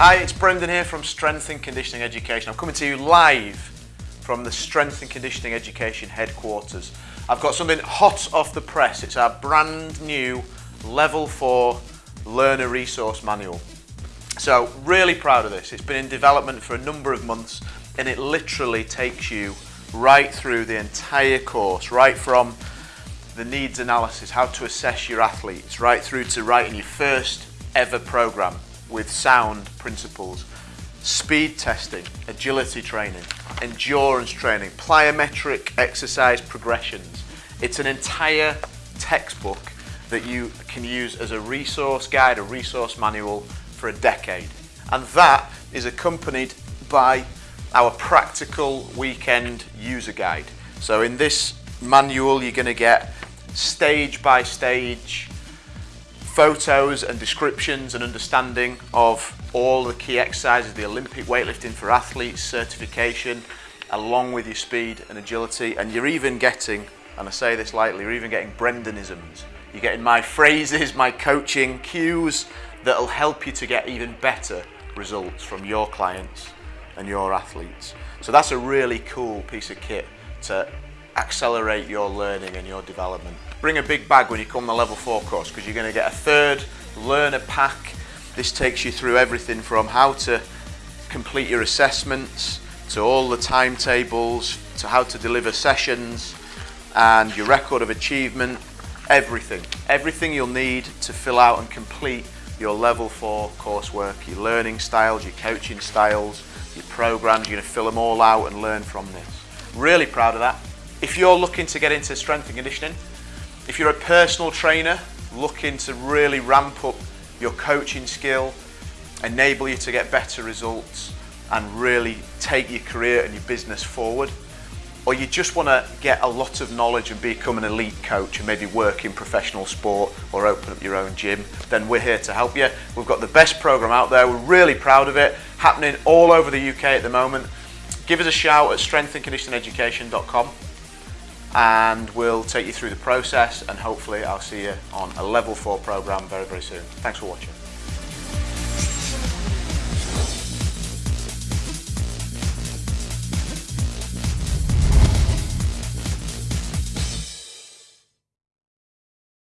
Hi, it's Brendan here from Strength and Conditioning Education. I'm coming to you live from the Strength and Conditioning Education headquarters. I've got something hot off the press. It's our brand new Level 4 Learner Resource Manual. So, really proud of this. It's been in development for a number of months and it literally takes you right through the entire course, right from the needs analysis, how to assess your athletes, right through to writing your first ever program with sound principles, speed testing, agility training, endurance training, plyometric exercise progressions. It's an entire textbook that you can use as a resource guide, a resource manual for a decade. And that is accompanied by our practical weekend user guide. So in this manual, you're gonna get stage by stage photos and descriptions and understanding of all the key exercises, the Olympic weightlifting for athletes, certification, along with your speed and agility. And you're even getting, and I say this lightly, you're even getting Brendanisms. You're getting my phrases, my coaching cues that'll help you to get even better results from your clients and your athletes. So that's a really cool piece of kit to accelerate your learning and your development. Bring a big bag when you come the level 4 course because you're going to get a third learner pack. This takes you through everything from how to complete your assessments to all the timetables to how to deliver sessions and your record of achievement, everything. Everything you'll need to fill out and complete your level 4 coursework, your learning styles, your coaching styles, your programs, you're going to fill them all out and learn from this. Really proud of that. If you're looking to get into strength and conditioning, if you're a personal trainer looking to really ramp up your coaching skill, enable you to get better results and really take your career and your business forward, or you just want to get a lot of knowledge and become an elite coach and maybe work in professional sport or open up your own gym, then we're here to help you. We've got the best program out there. We're really proud of it, happening all over the UK at the moment. Give us a shout at strengthandconditioneducation.com and we'll take you through the process and hopefully I'll see you on a level 4 program very very soon. Thanks for watching.